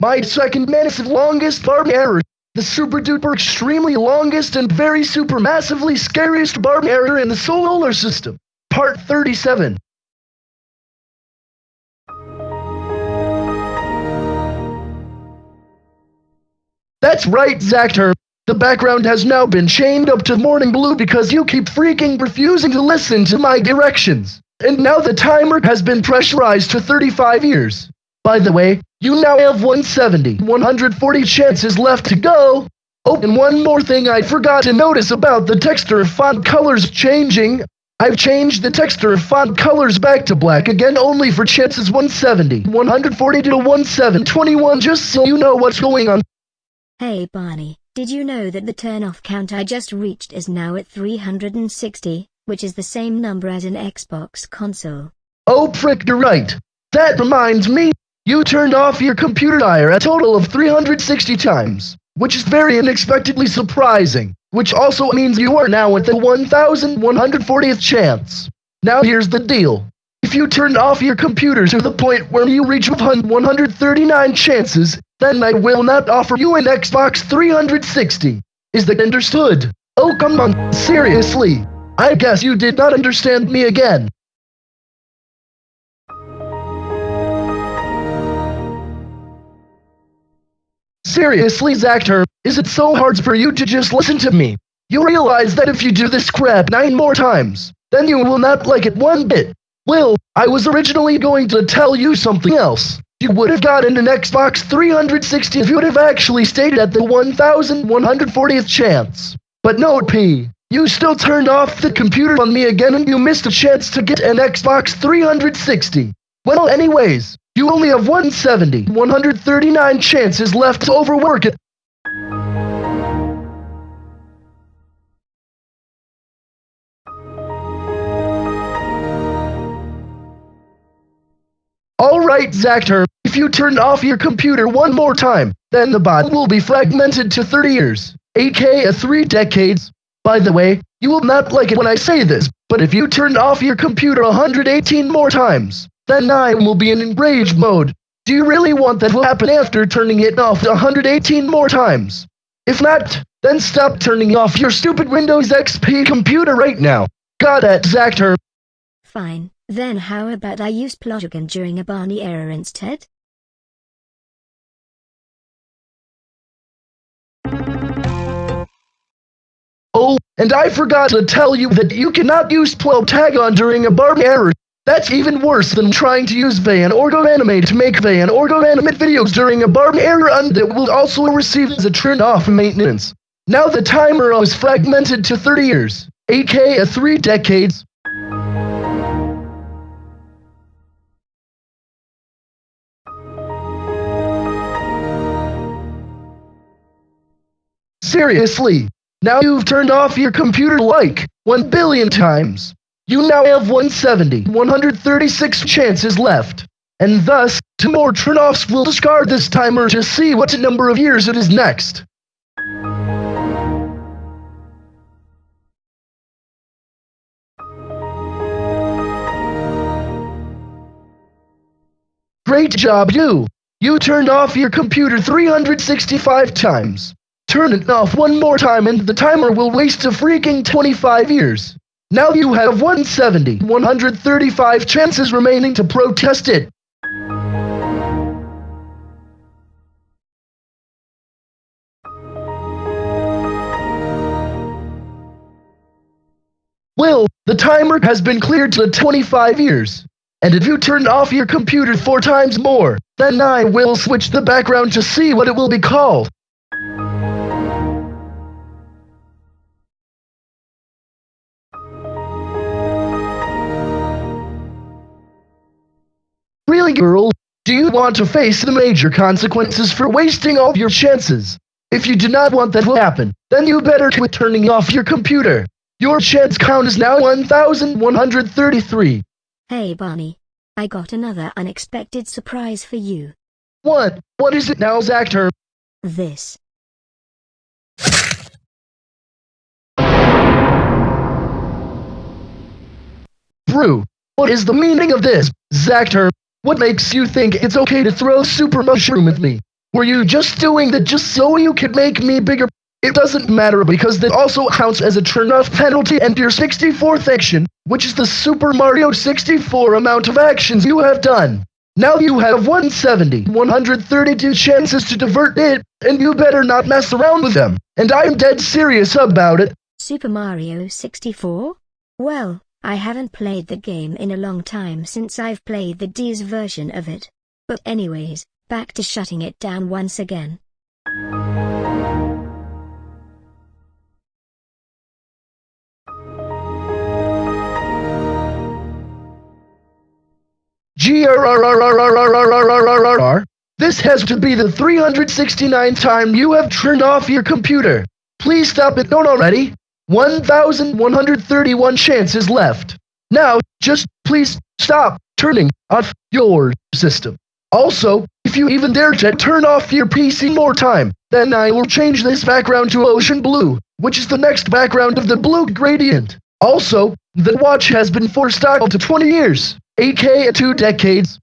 My second massive longest barb error. The super duper extremely longest and very super massively scariest barb error in the solar system. Part 37. That's right, Zactor. The background has now been chained up to morning blue because you keep freaking refusing to listen to my directions. And now the timer has been pressurized to 35 years. By the way, you now have 170, 140 chances left to go. Oh, and one more thing I forgot to notice about the texture of font colors changing. I've changed the texture of font colors back to black again only for chances 170, 140 to 1721 just so you know what's going on. Hey Barney, did you know that the turn-off count I just reached is now at 360, which is the same number as an Xbox console? Oh prick, you're right. That reminds me, you turned off your computer tire a total of 360 times, which is very unexpectedly surprising, which also means you are now at the 1140th chance. Now here's the deal. If you turn off your computer to the point where you reach 139 chances, then I will not offer you an Xbox 360. Is that understood? Oh come on, seriously. I guess you did not understand me again. Seriously, Zactor, is it so hard for you to just listen to me? You realize that if you do this crap nine more times, then you will not like it one bit. Well, I was originally going to tell you something else. You would have gotten an Xbox 360 if you would have actually stayed at the 1140th chance. But no, P. You still turned off the computer on me again and you missed a chance to get an Xbox 360. Well, anyways, you only have 170, 139 chances left to overwork it. Alright, Zactor, if you turn off your computer one more time, then the bot will be fragmented to 30 years, aka 3 decades. By the way, you will not like it when I say this, but if you turn off your computer 118 more times, then I will be in enraged mode. Do you really want that to happen after turning it off 118 more times? If not, then stop turning off your stupid Windows XP computer right now. Got it, Zactor. Fine, then how about I use Plotagon during a Barney error instead? Oh, and I forgot to tell you that you cannot use Plotagon during a Barney error. That's even worse than trying to use Vyond or GoAnimate to make Vyond or GoAnimate videos during a Barb error and that will also receive as a turn off maintenance. Now the timer is fragmented to 30 years, aka 3 decades. Seriously, now you've turned off your computer like 1 billion times. You now have 170, 136 chances left. And thus, two more turn-offs will discard this timer to see what number of years it is next. Great job, you! You turned off your computer 365 times. Turn it off one more time and the timer will waste a freaking 25 years. Now you have 170, 135 chances remaining to protest it. Will, the timer has been cleared to 25 years. And if you turn off your computer four times more, then I will switch the background to see what it will be called. Girl? Do you want to face the major consequences for wasting all your chances? If you do not want that to happen, then you better quit turning off your computer. Your chance count is now 1133. Hey Barney. I got another unexpected surprise for you. What? What is it now, Zactor? This. Brew. What is the meaning of this, Zactor? What makes you think it's okay to throw super mushroom at me? Were you just doing that just so you could make me bigger? It doesn't matter because that also counts as a turn-off penalty and your 64th action, which is the Super Mario 64 amount of actions you have done. Now you have 170, 132 chances to divert it, and you better not mess around with them. And I'm dead serious about it. Super Mario 64? Well, I haven't played the game in a long time since I've played the DS version of it. But anyways, back to shutting it down once again. GRRRRRRRRRRRR. This has to be the 369th time you have turned off your computer. Please stop it, don't already. 1,131 chances left. Now, just please stop turning off your system. Also, if you even dare to turn off your PC more time, then I will change this background to ocean blue, which is the next background of the blue gradient. Also, the watch has been forced stock to 20 years, aka two decades.